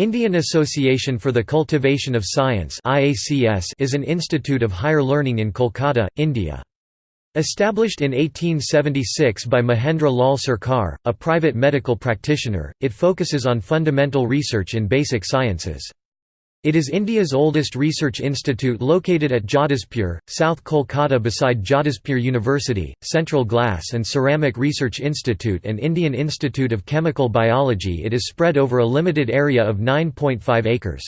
Indian Association for the Cultivation of Science is an institute of higher learning in Kolkata, India. Established in 1876 by Mahendra Lal Sarkar, a private medical practitioner, it focuses on fundamental research in basic sciences. It is India's oldest research institute located at Jadavpur, South Kolkata beside Jadavpur University, Central Glass and Ceramic Research Institute and Indian Institute of Chemical Biology it is spread over a limited area of 9.5 acres.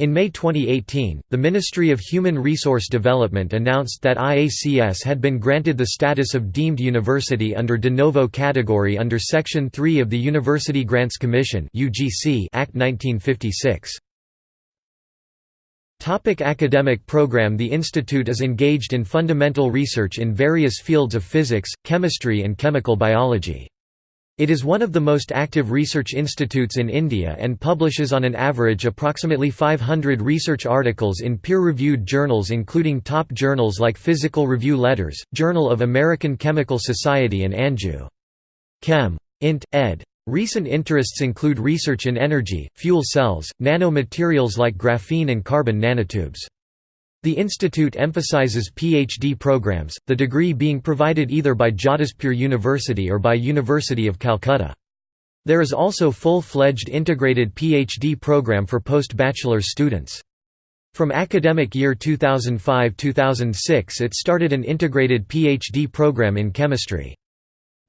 In May 2018, the Ministry of Human Resource Development announced that IACS had been granted the status of deemed university under de novo category under Section 3 of the University Grants Commission Act 1956. Topic academic program The institute is engaged in fundamental research in various fields of physics, chemistry and chemical biology. It is one of the most active research institutes in India and publishes on an average approximately 500 research articles in peer-reviewed journals including top journals like Physical Review Letters, Journal of American Chemical Society and Angew. Chem. Int. ed. Recent interests include research in energy, fuel cells, nanomaterials like graphene and carbon nanotubes. The institute emphasizes PhD programs, the degree being provided either by Jadavpur University or by University of Calcutta. There is also full-fledged integrated PhD program for post-bachelor students. From academic year 2005–2006 it started an integrated PhD program in chemistry.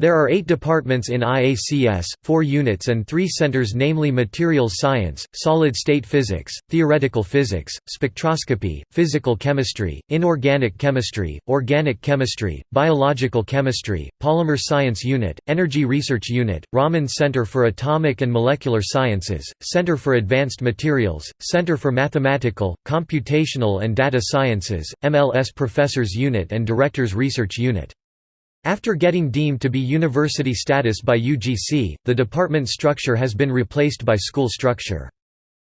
There are eight departments in IACS, four units and three centers namely materials science, solid-state physics, theoretical physics, spectroscopy, physical chemistry, inorganic chemistry, organic chemistry, biological chemistry, polymer science unit, energy research unit, Raman Center for Atomic and Molecular Sciences, Center for Advanced Materials, Center for Mathematical, Computational and Data Sciences, MLS Professors Unit and Directors Research Unit. After getting deemed to be university status by UGC, the department structure has been replaced by school structure.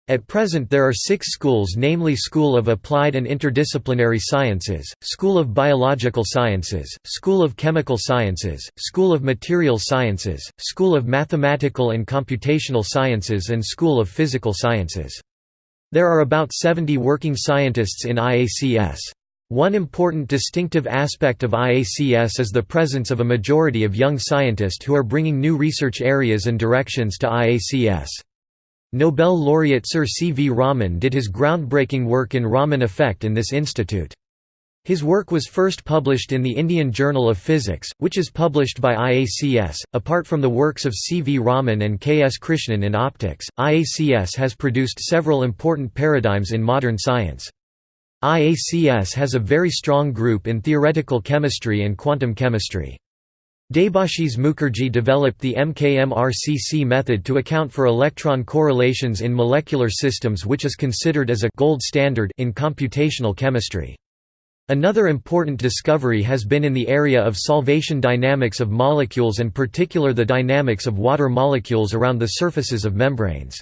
At present there are six schools namely School of Applied and Interdisciplinary Sciences, School of Biological Sciences, School of Chemical Sciences, School of Material Sciences, School of Mathematical and Computational Sciences and School of Physical Sciences. There are about 70 working scientists in IACS. One important distinctive aspect of IACS is the presence of a majority of young scientists who are bringing new research areas and directions to IACS. Nobel laureate Sir C. V. Raman did his groundbreaking work in Raman effect in this institute. His work was first published in the Indian Journal of Physics, which is published by IACS. Apart from the works of C. V. Raman and K. S. Krishnan in optics, IACS has produced several important paradigms in modern science. IACS has a very strong group in theoretical chemistry and quantum chemistry. Debashis Mukherjee developed the MKMRCC method to account for electron correlations in molecular systems which is considered as a gold standard in computational chemistry. Another important discovery has been in the area of solvation dynamics of molecules and particular the dynamics of water molecules around the surfaces of membranes.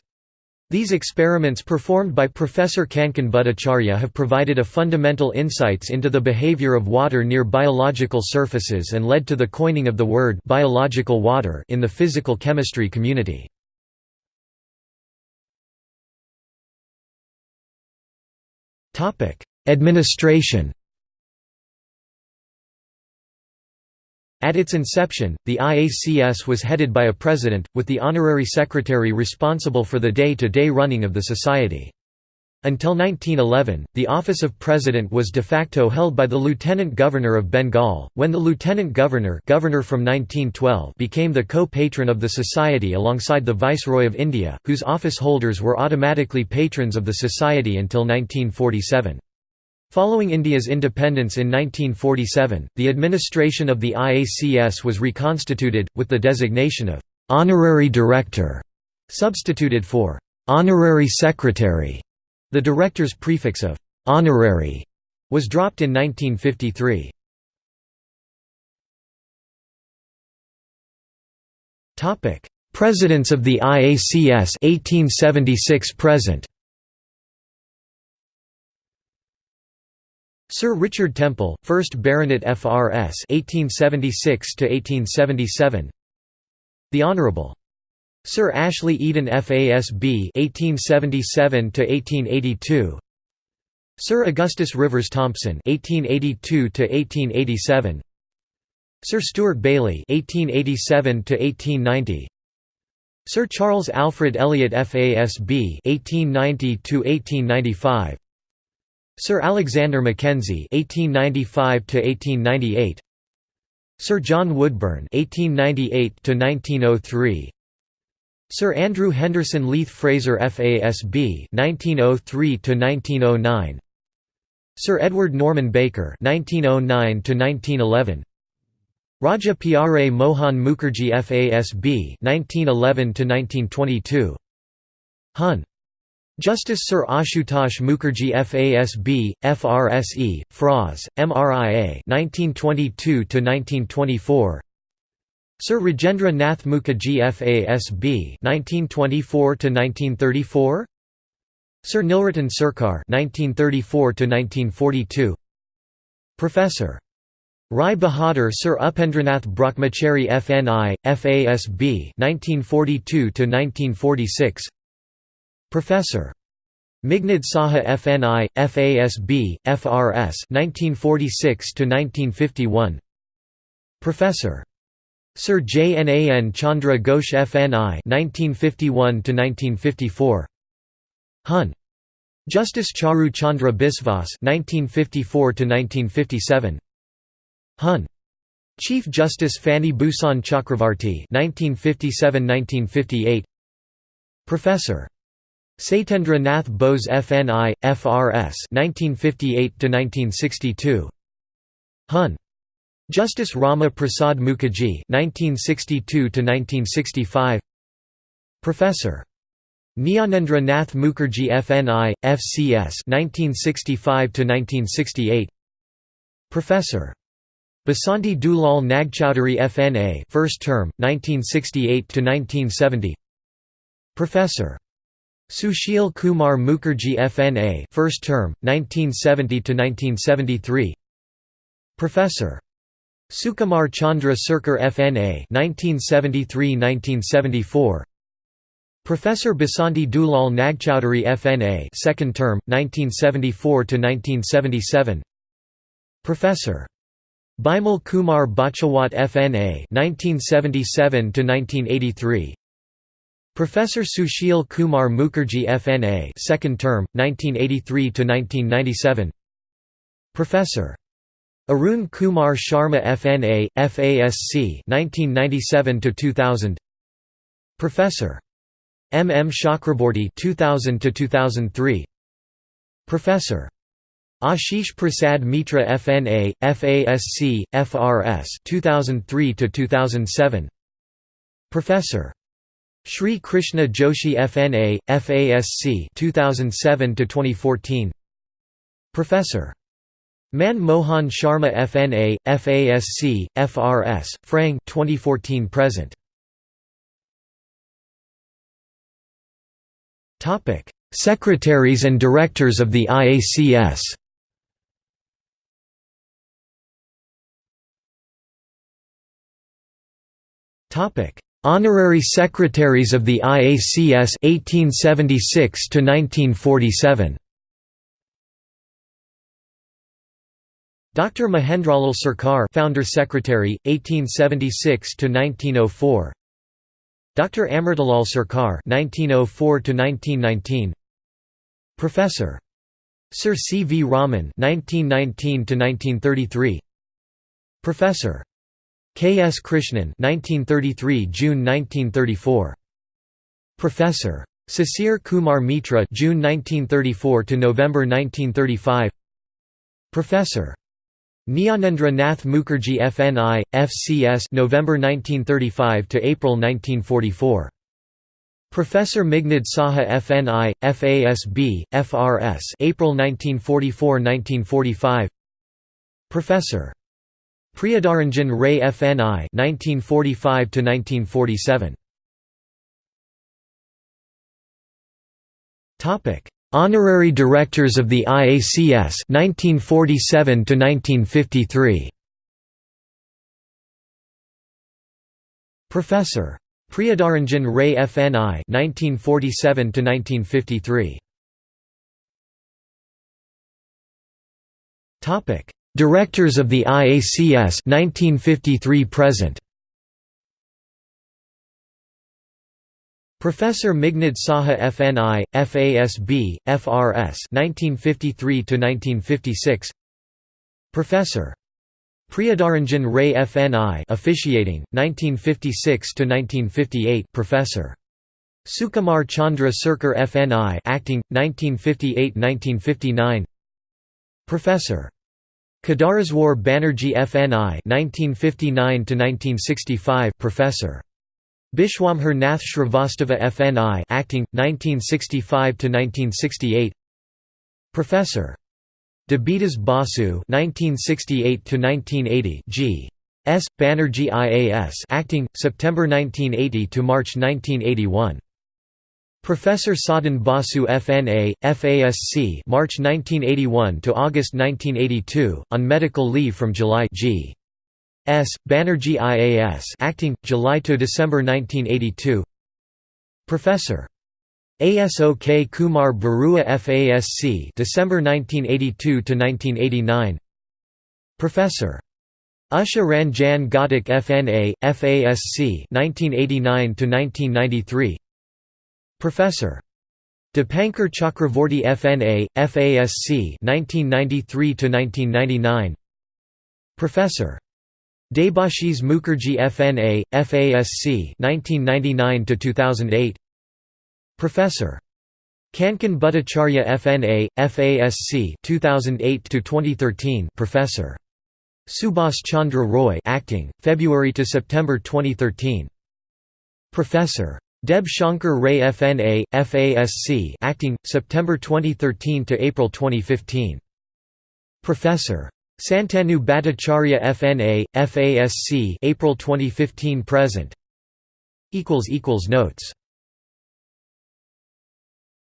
These experiments performed by Professor Kankan Bhattacharya have provided a fundamental insights into the behavior of water near biological surfaces and led to the coining of the word biological water in the physical chemistry community. Administration At its inception, the IACS was headed by a president, with the honorary secretary responsible for the day-to-day -day running of the society. Until 1911, the office of president was de facto held by the lieutenant governor of Bengal, when the lieutenant governor, governor from 1912 became the co-patron of the society alongside the viceroy of India, whose office holders were automatically patrons of the society until 1947. Following India's independence in 1947, the administration of the IACS was reconstituted, with the designation of «honorary director» substituted for «honorary secretary». The director's prefix of «honorary» was dropped in 1953. Presidents of the IACS 1876 present Sir Richard Temple, 1st Baronet FRS 1876 1877 The Honourable Sir Ashley Eden FASB 1877 1882 Sir Augustus Rivers Thompson 1882 1887 Sir Steuart Bayley 1887 1890 Sir Charles Alfred Elliot FASB 1890 to 1895 Sir Alexander Mackenzie 1895 to 1898 Sir John Woodburn 1898 to 1903 Sir Andrew Henderson Leith Fraser FASB 1903 to 1909 Sir Edward Norman Baker 1909 to 1911 Raja Pyare Mohan Mukherjee FASB 1911 to 1922 Hun Justice Sir Ashutosh Mukherjee FASB, FRSE, FRAS, MRIA 1922–1924 Sir Rajendra Nath Mukherjee FASB 1924–1934 Sir Nilratan Sarkar 1934–1942 Professor Rai Bahadur Sir Upendranath Brahmachari FNI, FASB 1942–1946 Professor. Meghnad Saha FNI, FASB, FRS 1946–1951 Professor. Sir Jnan Chandra Ghosh FNI 1951–1954 Hun. Justice Charu Chandra Biswas 1954–1957 Hun. Chief Justice Fani Bhushan Chakravarti 1957–1958 Professor. Satyendra Nath Bose FNI, FRS 1958–1962 Hun. Justice Rama Prasad Mukherjee 1962–1965 Professor. Jnanendra Nath Mukherjee FNI, FCS 1965–1968 Professor. Basanti Dulal Nagchowdhury FNA first term, 1968–1970 Professor. Sushil Kumar Mukherjee FNA first term 1970 to 1973 Professor. Sukumar Chandra Sarkar FNA 1973-1974 Professor Basanti Dulal Nagchowdhury FNA second term 1974 to 1977 Professor. Bimal Kumar Bachawat FNA 1977 to 1983 Professor Sushil Kumar Mukherjee FNA second term 1983 to 1997 Professor Arun Kumar Sharma FNA FASC 1997 to 2000 Professor M M Chakraborty 2000 to 2003 Professor Ashesh Prasad Mitra FNA FASC FRS 2003 to 2007 Professor Shri Krishna Joshi FNA, FASC 2007 2014 Professor. Man Mohan Sharma FNA, FASC, FRS, FREng 2014 present. Secretaries and Directors of the IACS Topic: Honorary Secretaries of the IACS 1876 to 1947. Dr. Mahendralal Sarkar, Founder Secretary, 1876 to 1904. Dr. Amritalal Sarkar, 1904 to 1919. Professor. Sir C. V. Raman, 1919 to 1933. Professor. K. S. Krishnan 1933 June 1934. Professor. Sisir Kumar Mitra June 1934 to November 1935. Professor. Jnanendra Nath Mukherjee FNI, FCS November 1935 to April 1944. Professor Meghnad Saha FNI, FASB, FRS April 1944–1945 Professor Priyadaranjan Ray FNI 1945 to 1947 Topic Honorary Directors of the IACS 1947 to 1953 Professor. Priyadaranjan Ray FNI 1947 to 1953 Topic Directors of the IACS 1953 present Professor Meghnad Saha FNI, FASB, FRS 1953 to 1956 Professor. Priyadaranjan Ray FNI officiating, 1956 to 1958 Professor. Sukumar Chandra Sircar FNI acting, 1958–1959 Professor. Kedareswar Banerjee FNI 1959–1965 Professor. Bishwamhar Nath Shrivastava FNI acting 1965 to 1968 Professor. Debidas Basu 1968 to 1980 G. S. Banerjee IAS acting September 1980 to March 1981 Professor Sadan Basu FNA, FASC March 1981 to August 1982, on medical leave from July G. S. Banerjee IAS acting, July to December 1982 Professor. ASOK Kumar Barua FASC December 1982 to 1989 Professor. Usha Ranjan Ghatak FNA, FASC 1989 to 1993 Professor. Dipankar Chakravorty FNA, FASC 1993 to 1999 Professor. Debashis Mukherjee FNA, FASC 1999–2008 Professor. Kankan Bhattacharya FNA, FASC 2008–2013 Professor. Subhas Chandra Roy acting, February to September 2013 Professor. Deb Shankar Ray FNA, FASC acting, September 2013 to April 2015 Professor. Santanu Bhattacharya FNA, FASC April 2015 present. Notes